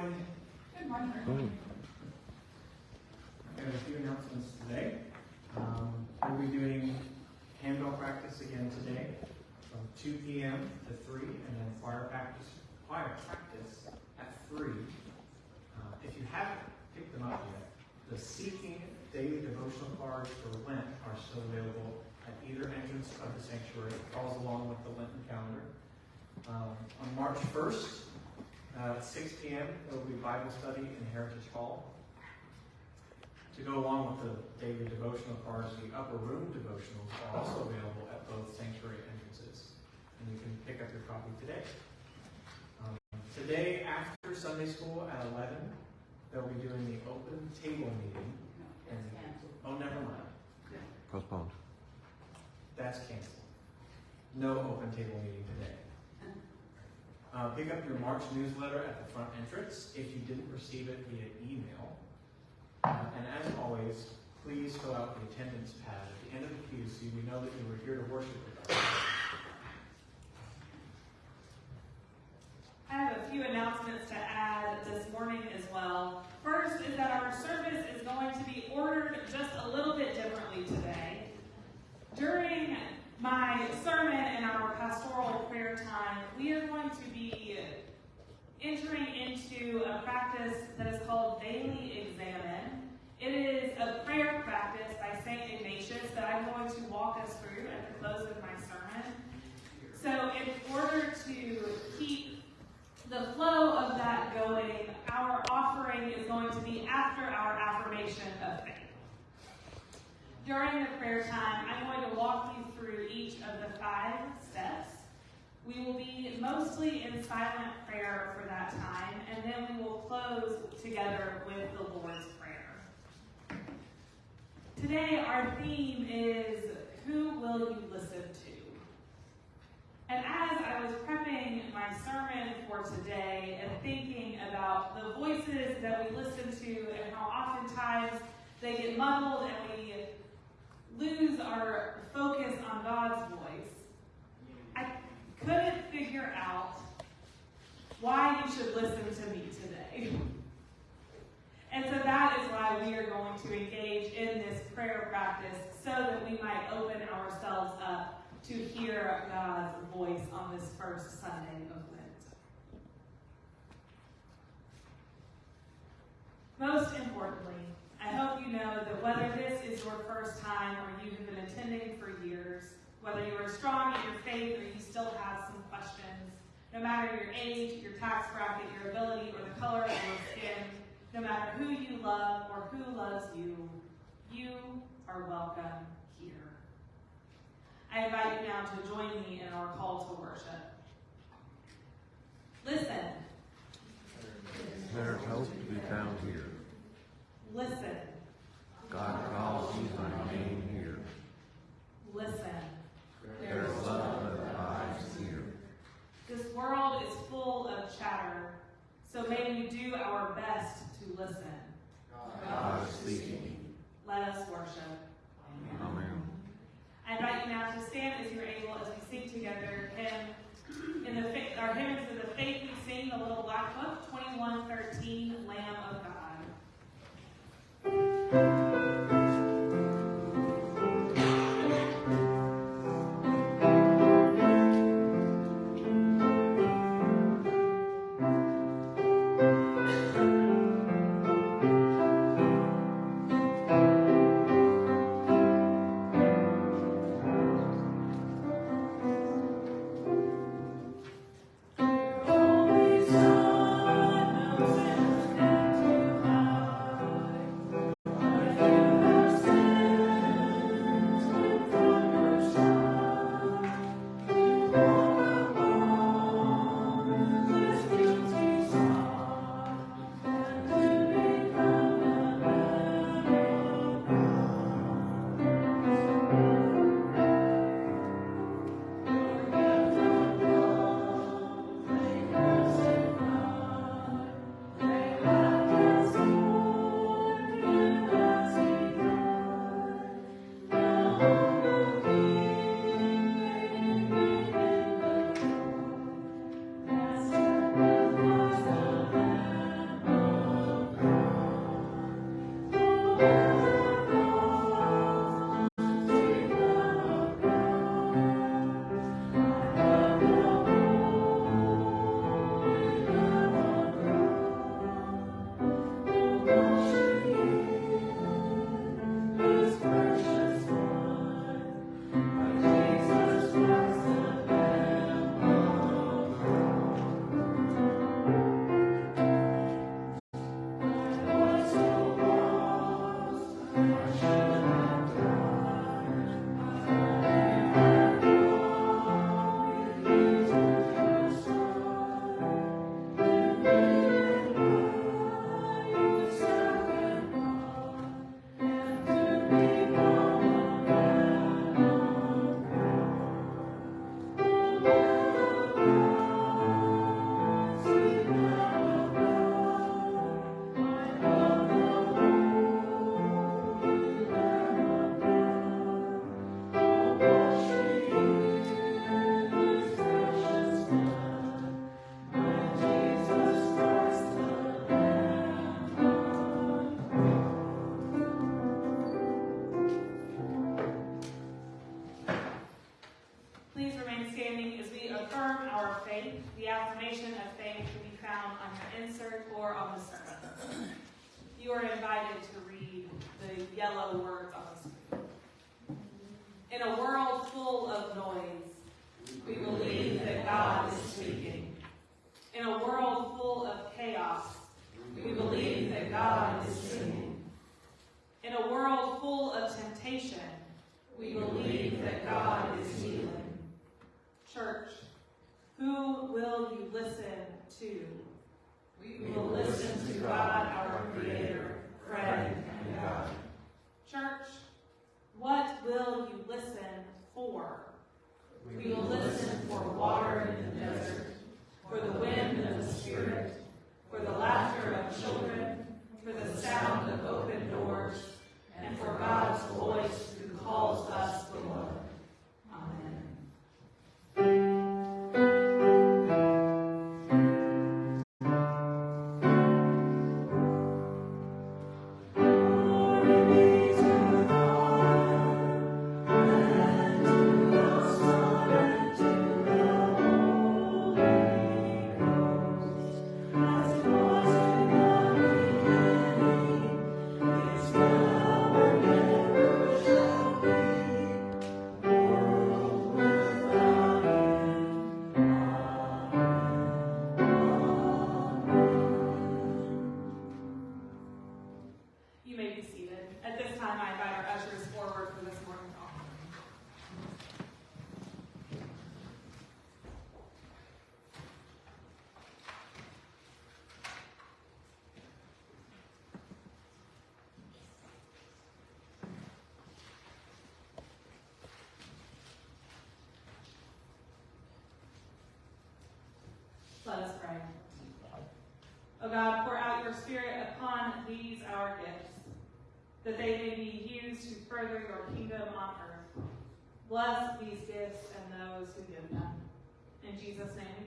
morning. Good morning. I have a few announcements today. Um, we'll be doing handbell practice again today from 2 p.m. to 3, and then choir practice, choir practice at 3. Uh, if you haven't picked them up yet, the Seeking Daily Devotional cards for Lent are still available at either entrance of the sanctuary. It follows along with the Lenten calendar. Um, on March 1st, uh, at 6 p.m., there will be Bible study in Heritage Hall. To go along with the daily devotional cards, the upper room devotionals are also available at both sanctuary entrances. And you can pick up your copy today. Um, today, after Sunday school at 11, they'll be doing the open table meeting. And, oh, never mind. Postponed. That's canceled. No open table meeting today. Uh, pick up your March newsletter at the front entrance if you didn't receive it via email. Uh, and as always, please fill out the attendance pad at the end of the queue so we know that you were here to worship with us. I have a few announcements to add this morning as well. First is that our service is going to be ordered just a little bit differently today. During my sermon and our pastoral prayer time, we are going to be entering into a practice that is called Daily Examen. It is a prayer practice by St. Ignatius that I'm going to walk us through at the close of my sermon. So, in order to keep the flow of that going, our offering is going to be after our affirmation of faith. During the prayer time, I'm going to walk you through each of the five steps. We will be mostly in silent prayer for that time, and then we will close together with the Lord's Prayer. Today, our theme is Who Will You Listen to? And as I was prepping my sermon for today and thinking about the voices that we listen to and how oftentimes they get muddled and we lose our focus on God's voice, couldn't figure out why you should listen to me today. And so that is why we are going to engage in this prayer practice so that we might open ourselves up to hear God's voice on this first Sunday of Lent. Most importantly, I hope you know that whether this is your first time or you have been attending for years, whether you are strong in your faith or you still have some questions, no matter your age, your tax bracket, your ability, or the color of your skin, no matter who you love or who loves you, you are welcome here. I invite you now to join me in our call to worship. Listen. There's hope to be found here. Listen. God calls you by name here. Listen. Love that abides here. This world is full of chatter, so may we do our best to listen. God is speaking. Let us worship. Amen. I invite you now to stand as you're able as we sing together hymn in the our hymns of the faith we sing, the little black book, 2113, Lamb of God. God, pour out your Spirit upon these our gifts, that they may be used to further your kingdom on earth. Bless these gifts and those who give them. In Jesus' name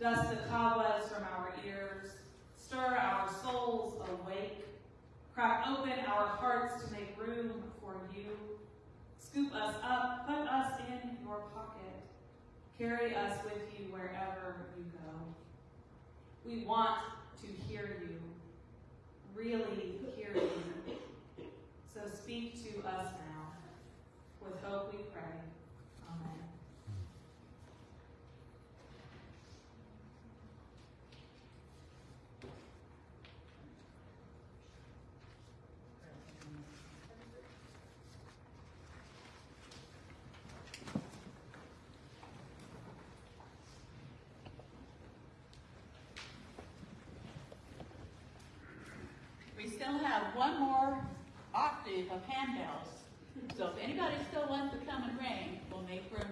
Dust the cobwebs from our ears. Stir our souls awake. Crack open our hearts to make room for you. Scoop us up, put us in your pocket. Carry us with you wherever you go. We want to hear you, really hear you. So speak to us now. With hope we pray. We still have one more octave of handbells. So if anybody still wants to come and ring, we'll make room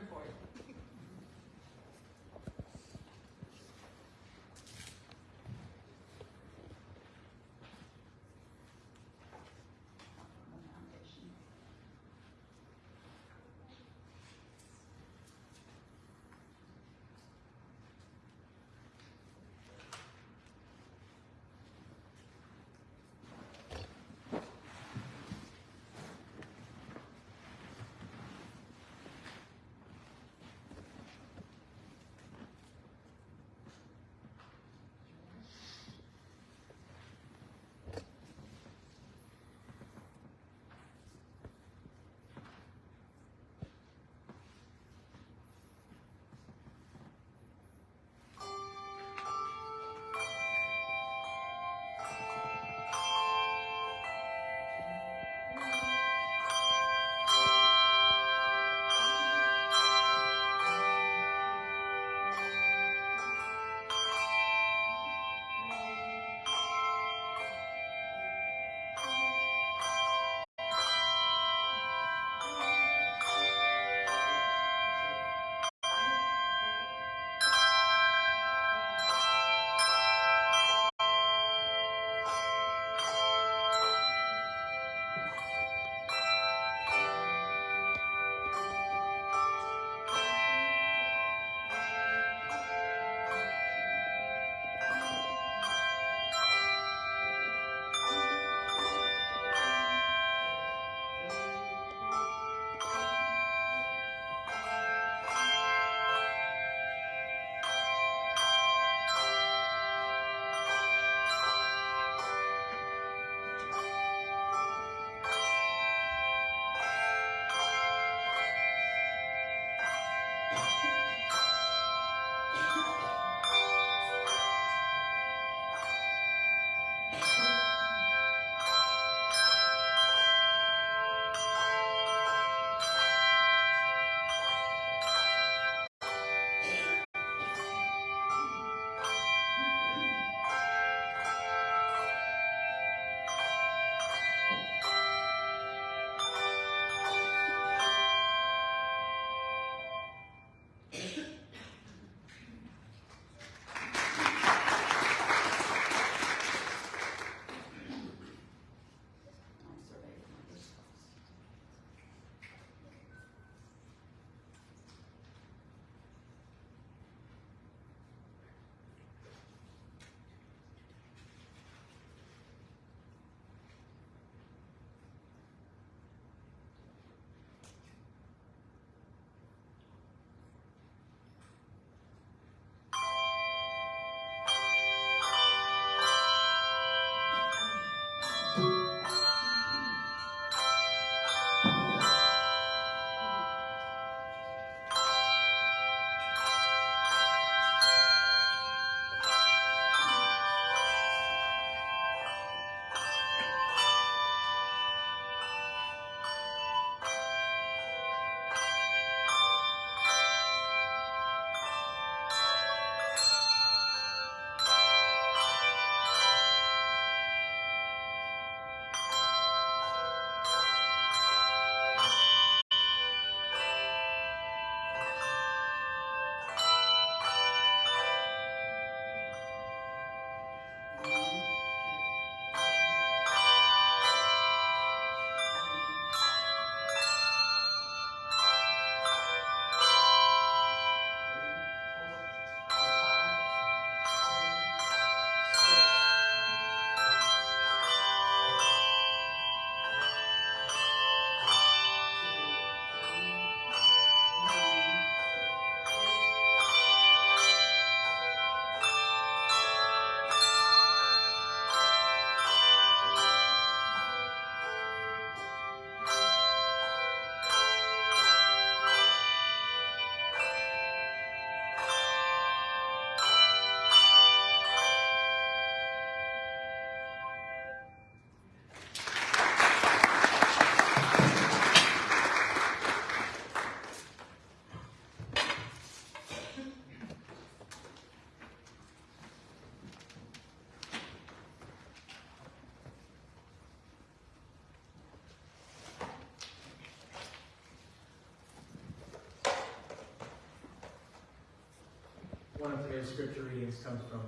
One of today's scripture readings comes from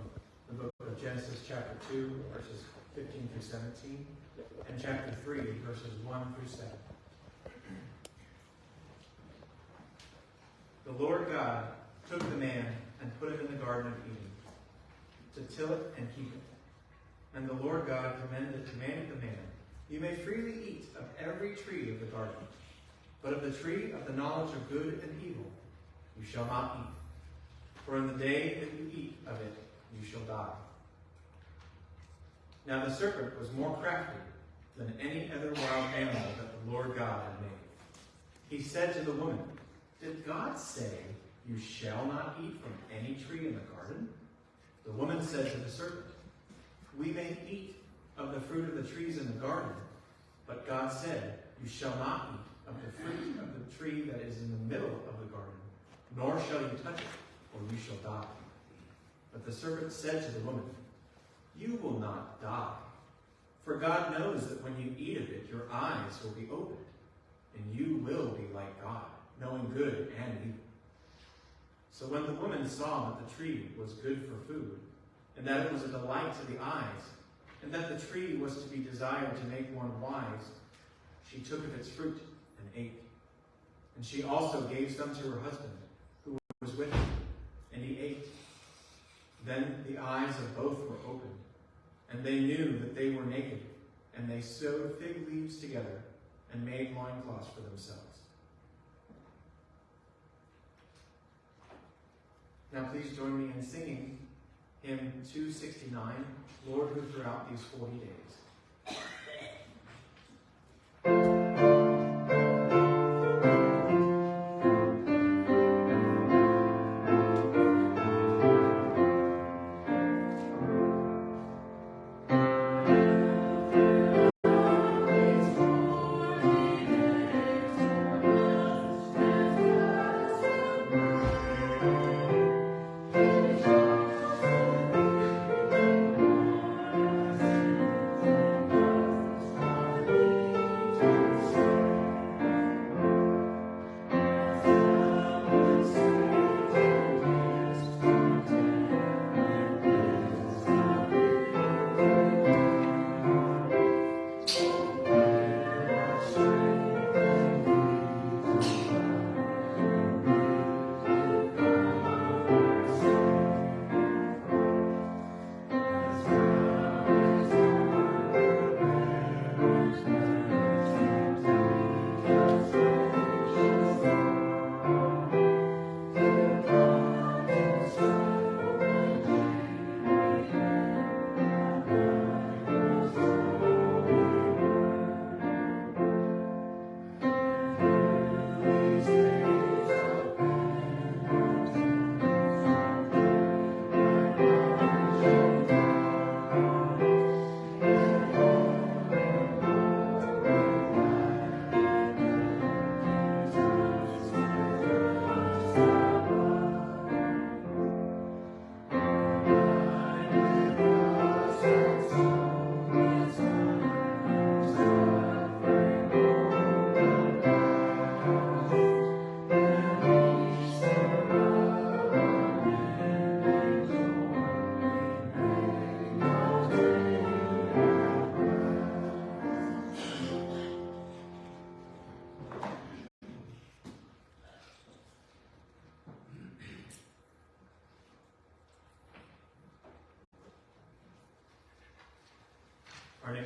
the book of Genesis, chapter 2, verses 15 through 17, and chapter 3, verses 1 through 7. The Lord God took the man and put him in the Garden of Eden to till it and keep it. And the Lord God commanded, commanded the man, You may freely eat of every tree of the garden, but of the tree of the knowledge of good and evil you shall not eat. For in the day that you eat of it, you shall die. Now the serpent was more crafty than any other wild animal that the Lord God had made. He said to the woman, Did God say, You shall not eat from any tree in the garden? The woman said to the serpent, We may eat of the fruit of the trees in the garden, but God said, You shall not eat of the fruit of the tree that is in the middle of the garden, nor shall you touch it, or you shall die. But the servant said to the woman, You will not die. For God knows that when you eat of it, your eyes will be opened, and you will be like God, knowing good and evil. So when the woman saw that the tree was good for food, and that it was a delight to the eyes, and that the tree was to be desired to make one wise, she took of its fruit and ate. And she also gave some to her husband, who was with her, and he ate. Then the eyes of both were opened, and they knew that they were naked, and they sewed fig leaves together and made loincloths for themselves. Now please join me in singing hymn 269, Lord who throughout these 40 days.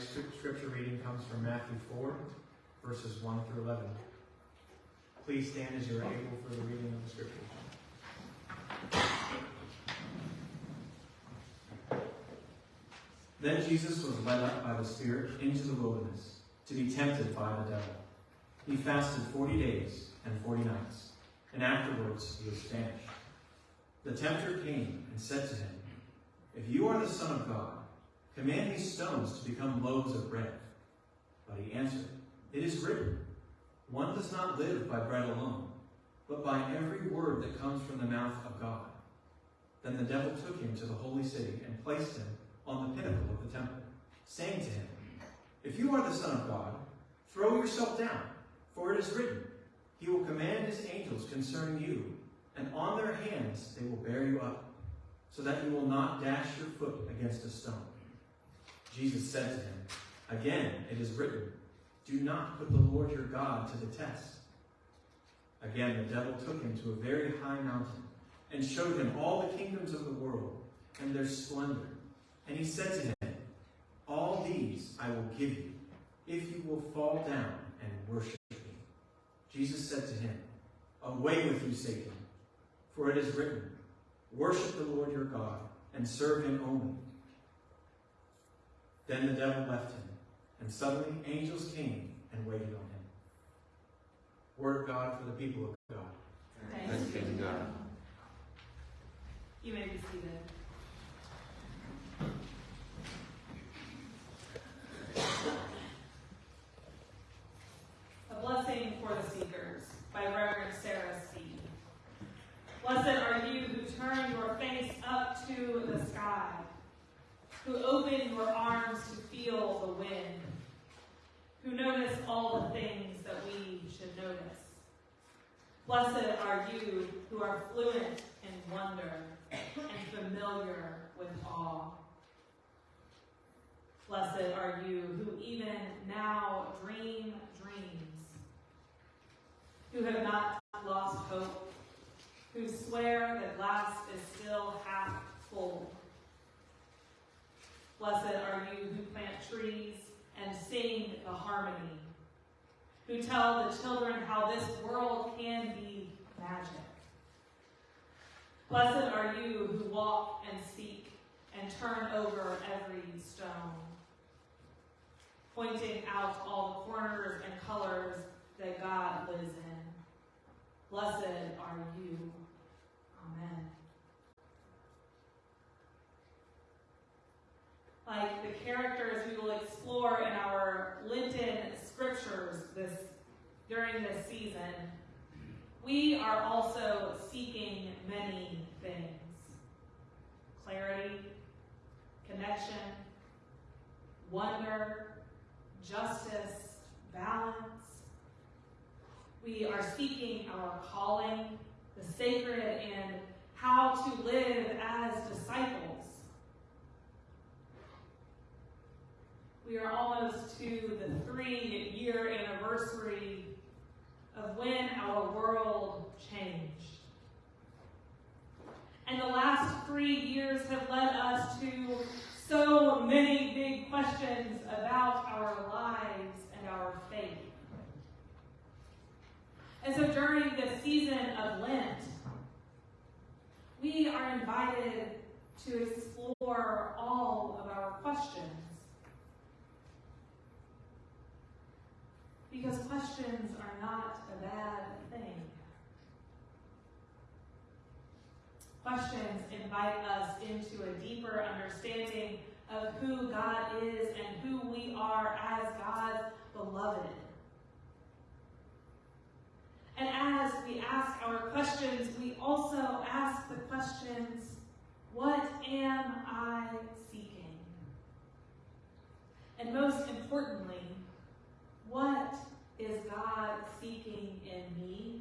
Scripture reading comes from Matthew 4, verses 1 through 11. Please stand as you are able for the reading of the scriptures. Then Jesus was led up by the Spirit into the wilderness to be tempted by the devil. He fasted forty days and forty nights, and afterwards he was famished. The tempter came and said to him, If you are the Son of God, command these stones to become loaves of bread. But he answered, It is written, One does not live by bread alone, but by every word that comes from the mouth of God. Then the devil took him to the holy city and placed him on the pinnacle of the temple, saying to him, If you are the Son of God, throw yourself down, for it is written, He will command His angels concerning you, and on their hands they will bear you up, so that you will not dash your foot against a stone. Jesus said to him, Again, it is written, Do not put the Lord your God to the test. Again, the devil took him to a very high mountain and showed him all the kingdoms of the world and their splendor. And he said to him, All these I will give you, if you will fall down and worship me. Jesus said to him, Away with you, Satan, for it is written, Worship the Lord your God and serve him only. Then the devil left him, and suddenly angels came and waited on him. Word of God for the people of God. Thanks be to God. You may be seated. A Blessing for the Seekers by Reverend Sarah Speed. Blessed are you who turn your face up to the sky, who open your arms to feel the wind, who notice all the things that we should notice. Blessed are you who are fluent in wonder and familiar with awe. Blessed are you who even now dream dreams, who have not lost hope, who swear the glass is still half full. Blessed are you who plant trees and sing the harmony, who tell the children how this world can be magic. Blessed are you who walk and seek and turn over every stone, pointing out all the corners and colors that God lives in. Blessed are you. Amen. Like the characters we will explore in our Lenten scriptures this during this season, we are also seeking many things clarity, connection, wonder, justice, balance. We are seeking our calling, the sacred, and how to live as disciples. We are almost to the three year anniversary of when our world changed. And the last three years have led us to so many big questions about our lives and our faith. And so during the season of Lent, we are invited to explore all of our questions. Because questions are not a bad thing. Questions invite us into a deeper understanding of who God is and who we are as God's beloved. And as we ask our questions, we also ask the questions what am I seeking? And most importantly, what is God seeking in me,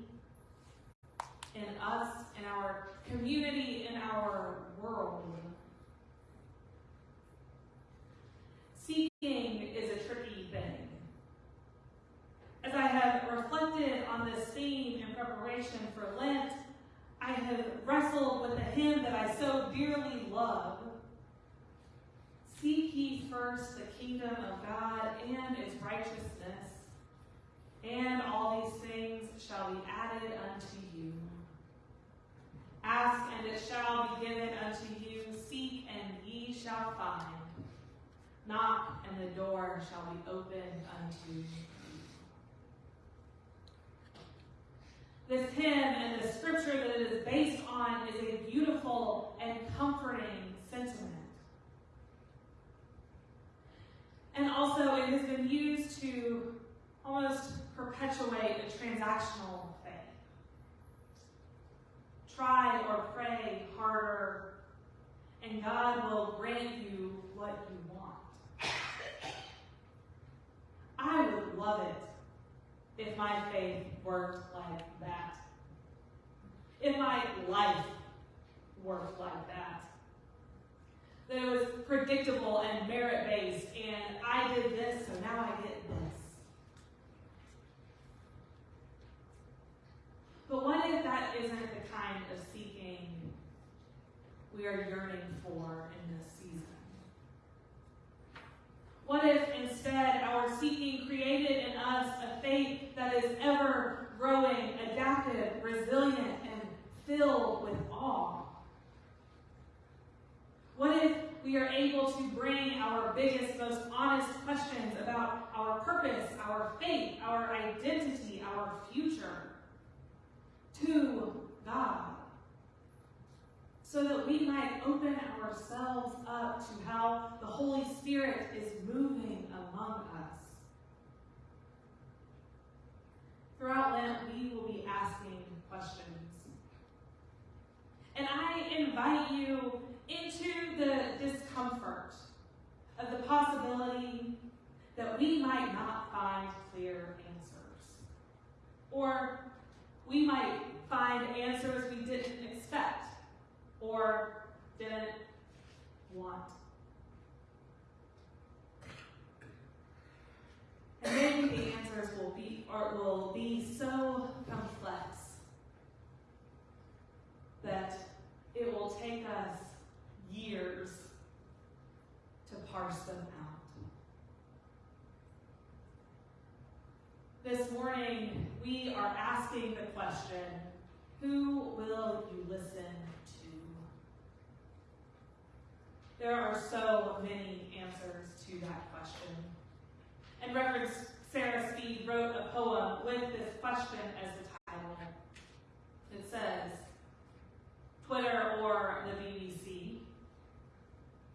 in us, in our community, in our world? Seeking is a tricky thing. As I have reflected on this theme in preparation for Lent, I have wrestled with a hymn that I so dearly love. Seek ye first the kingdom of God and its righteousness, and all these things shall be added unto you. Ask, and it shall be given unto you. Seek, and ye shall find. Knock, and the door shall be opened unto you. This hymn and the scripture that it is based on is a beautiful and comforting sentiment. And also, it has been used to almost perpetuate a transactional faith. Try or pray harder, and God will grant you what you want. I would love it if my faith worked like that. If my life worked like that. That it was predictable and merit based, and I did this, so now I get this. But what if that isn't the kind of seeking we are yearning for in this season? What if instead our seeking created in us a faith that is ever growing, adaptive, resilient, and filled with awe? What if we are able to bring our biggest, most honest questions about our purpose, our faith, our identity, our future to God? So that we might open ourselves up to how the Holy Spirit is moving among us. Throughout Lent, we will be asking questions. And I invite you into the discomfort of the possibility that we might not find clear answers. Or we might find answers we didn't expect or didn't want. And maybe the answers will be or will be so complex that it will take us years to parse them out. This morning, we are asking the question who will you listen to? There are so many answers to that question. And Reverend Sarah Speed wrote a poem with this question as the title. It says, Twitter or the BBC,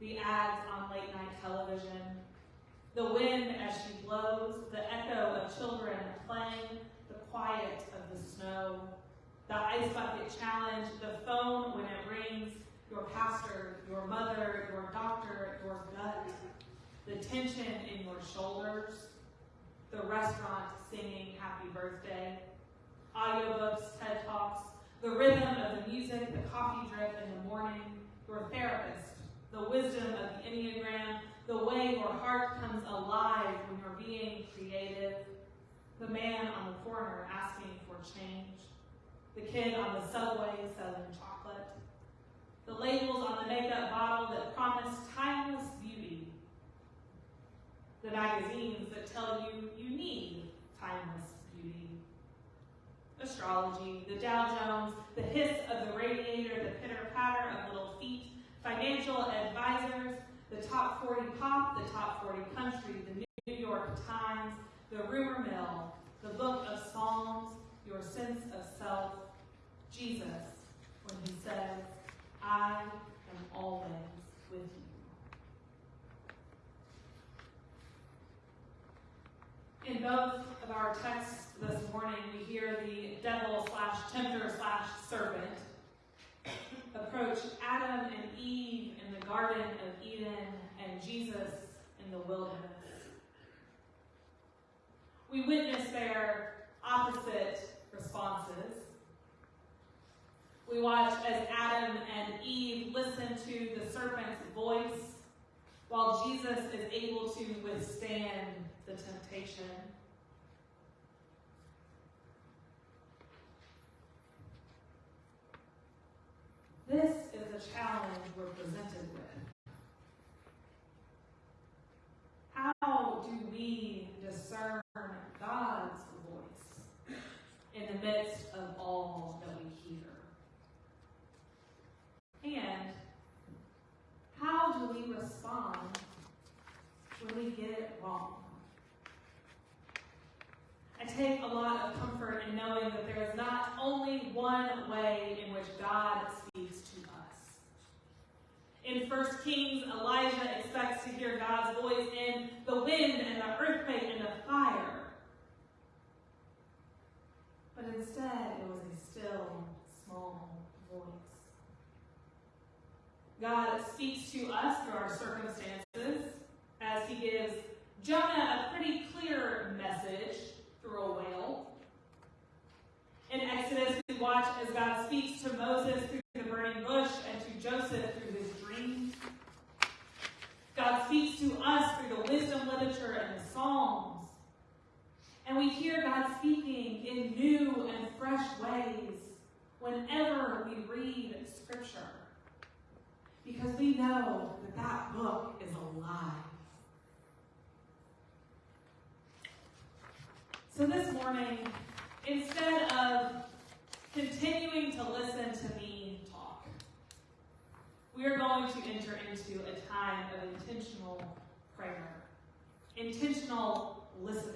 the ads on late night television, the wind as she blows, the echo of children playing, the quiet of the snow, the ice bucket challenge, the phone when it rings, your pastor, your mother, your doctor, your gut, the tension in your shoulders, the restaurant singing happy birthday, audiobooks, TED Talks, the rhythm of the music, the coffee drip in the morning, your therapist, the wisdom of the Enneagram, the way your heart comes alive when you're being creative, the man on the corner asking for change, the kid on the subway selling chocolate, the labels on the makeup bottle that promise timeless beauty, the magazines that tell you you need timeless beauty, astrology, the Dow Jones, the hiss of the radiator, the pitter patter of little feet, financial advisors, the top 40 pop, the top 40 country, the New York Times, the rumor mill, the book of Psalms, your sense of self, Jesus, when he says, I am always with you. In both of our texts this morning, we hear the devil slash tempter slash serpent approach Adam and Eve in the Garden of Eden and Jesus in the wilderness. We witness their opposite responses. We watch as Adam and Eve listen to the serpent's voice while Jesus is able to withstand the temptation. This is the challenge we're presented with. How do we discern God's voice in the midst of all that we hear? And how do we respond when we get it wrong? Take a lot of comfort in knowing that there is not only one way in which God speaks to us. In 1 Kings, Elijah expects to hear God's voice in the wind and the earthquake and the fire. But instead, it was a still, small voice. God speaks to us through our circumstances as he gives Jonah a pretty clear message through a whale. In Exodus, we watch as God speaks to Moses through the burning bush and to whenever we read Scripture. Because know that that book is alive. So this morning, instead of continuing to listen to me talk, we are going to enter into a time of intentional prayer, intentional listening.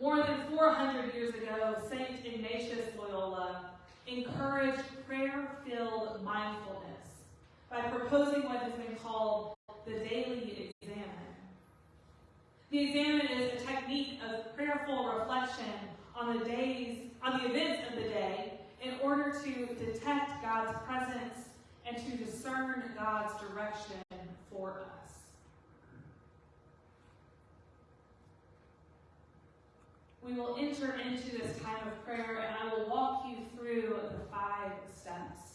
More than 400 years ago, St. Ignatius Loyola encouraged prayer filled mindfulness by proposing what has been called the daily examen. The examen is a technique of prayerful reflection on the days, on the events of the day, in order to detect God's presence and to discern God's direction for us. We will enter into this time of prayer and I will walk you through the steps.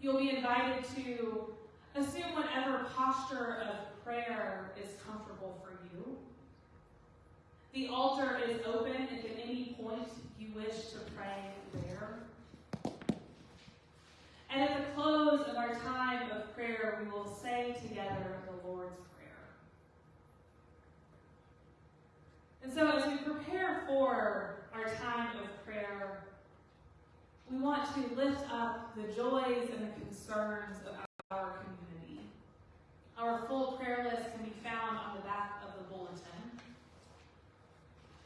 You'll be invited to assume whatever posture of prayer is comfortable for you. The altar is open if at any point you wish to pray there. And at the close of our time of prayer, we will say together the Lord's Prayer. And so, as we prepare for our time of prayer, we want to lift up the joys and the concerns of our community. Our full prayer list can be found on the back of the bulletin.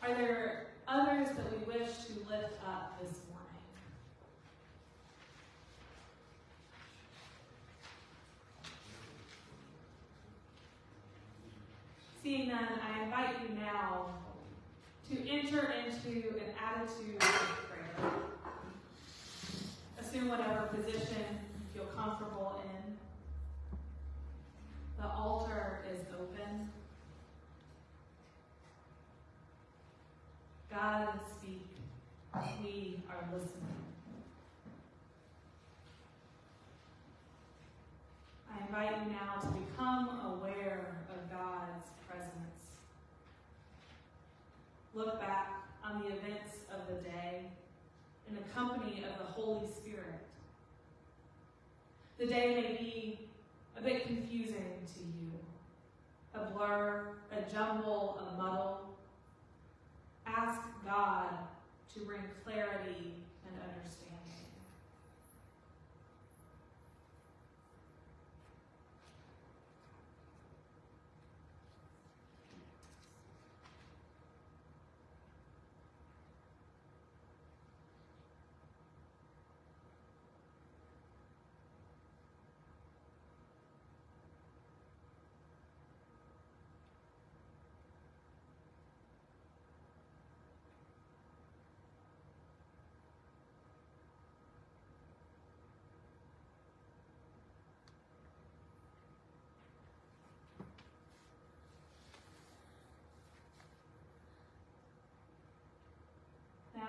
Are there others that we wish to lift up this morning? Seeing none, I invite you now to enter into an attitude of prayer. Assume whatever position you feel comfortable in. The altar is open. God, speak. We are listening. I invite you now to become aware of God's presence. Look back on the events of the day in the company of the Holy Spirit. The day may be a bit confusing to you, a blur, a jumble, a muddle. Ask God to bring clarity and understanding.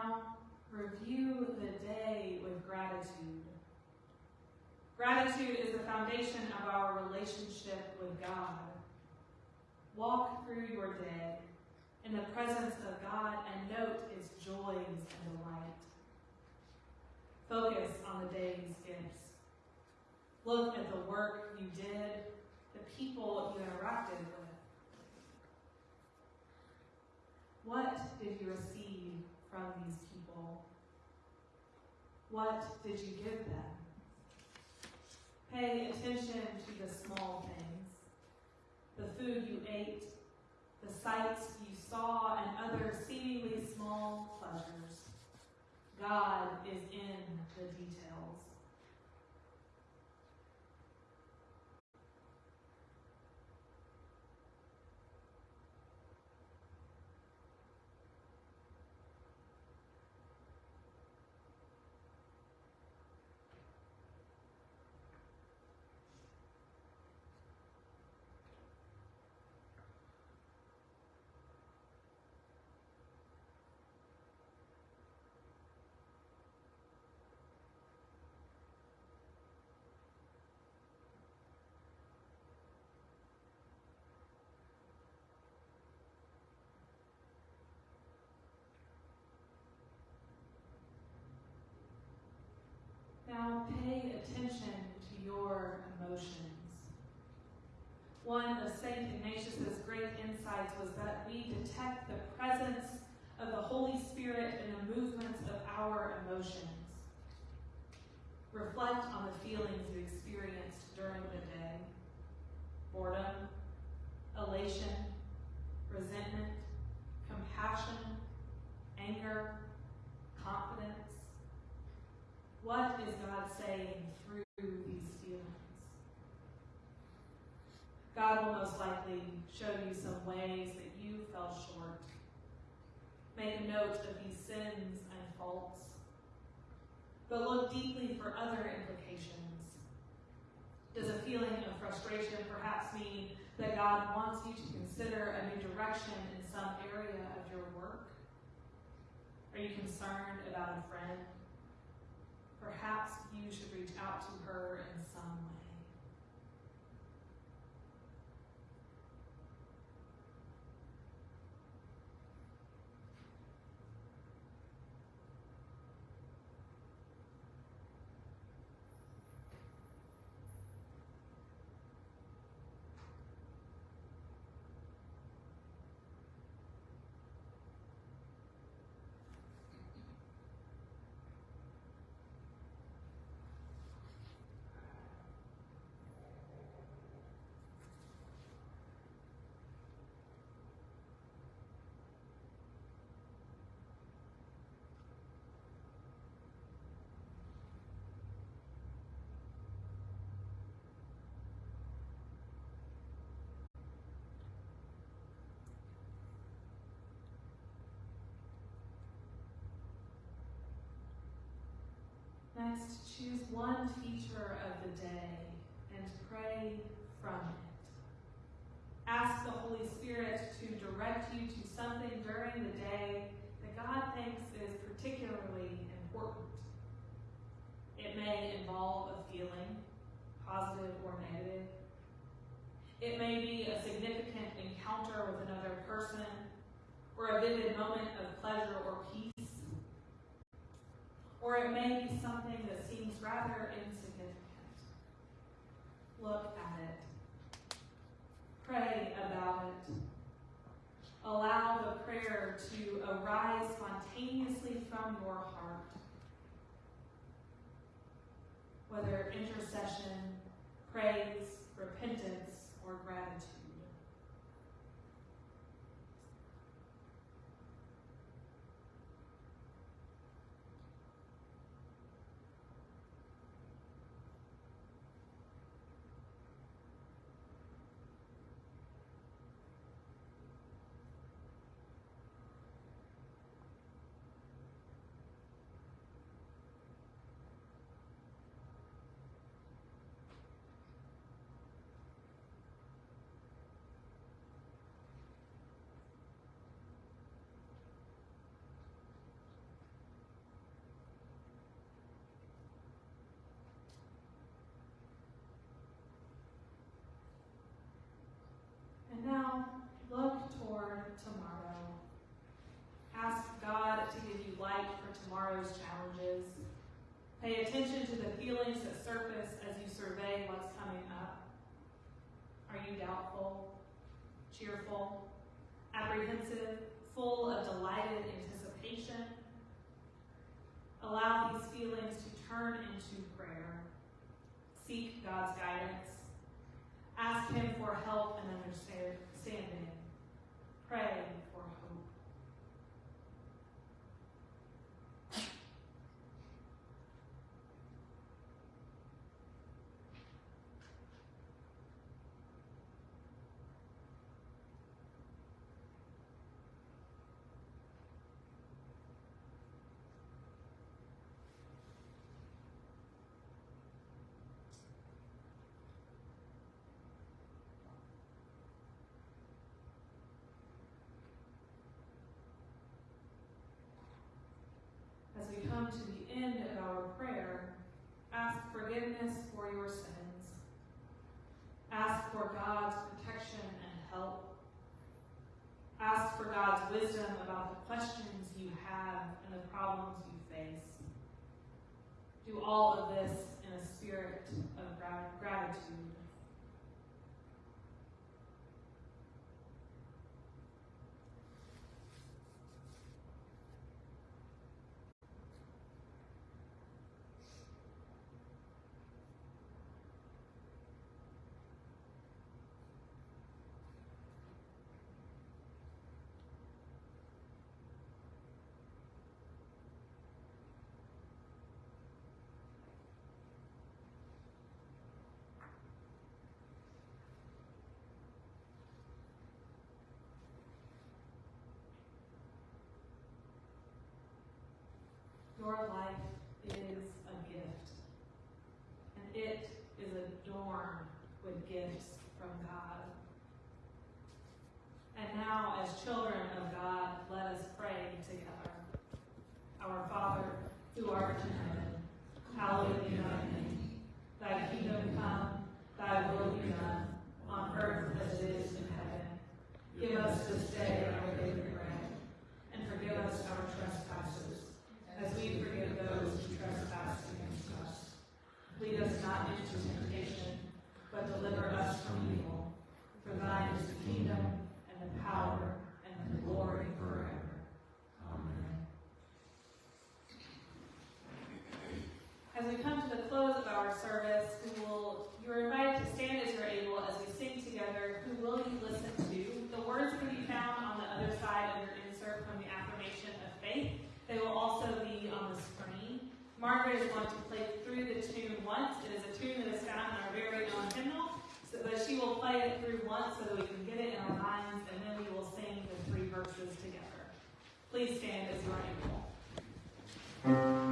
Now, review the day with gratitude. Gratitude is the foundation of our relationship with God. Walk through your day in the presence of God and note its joys and delight. Focus on the day's gifts. Look at the work you did, the people you interacted with. What did you receive from these people? What did you give them? Pay attention to the small things the food you ate, the sights you saw, and other seemingly small pleasures. God is in the details. Now pay attention to your emotions. One of St. Ignatius's great insights was that we detect the presence of the Holy Spirit in the movements of our emotions. Reflect on the feelings you experienced during the day boredom, elation, resentment, compassion, anger, confidence. What is God saying through these feelings? God will most likely show you some ways that you fell short. Make a note of these sins and faults. But look deeply for other implications. Does a feeling of frustration perhaps mean that God wants you to consider a new direction in some area of your work? Are you concerned about a friend? Perhaps you should reach out to her in some way. Next, choose one feature of the day and pray from it. Ask the Holy Spirit to direct you to something during the day that God thinks is particularly important. It may involve a feeling, positive or negative. It may be a significant encounter with another person or a vivid moment of pleasure or peace or it may be something that seems rather insignificant. Look at it. Pray about it. Allow the prayer to arise spontaneously from your heart. Whether intercession, praise, repentance, or gratitude. And now look toward tomorrow. Ask God to give you light for tomorrow's challenges. Pay attention to the feelings that surface as you survey what's coming up. Are you doubtful, cheerful, apprehensive, full of delighted anticipation? Allow these feelings to turn into prayer. Seek God's guidance. Ask Him for help and understanding. Pray come to the end of our prayer, ask forgiveness for your sins. Ask for God's protection and help. Ask for God's wisdom about the questions you have and the problems you face. Do all of this in a spirit of gratitude. Your life is a gift. And it is adorned with gifts from God. And now, as children of God, let us pray together. Our Father, who art in heaven, hallowed be thy name. Thy kingdom come, thy will be done, on earth as it is in heaven. Give us this day Please stand as your are able.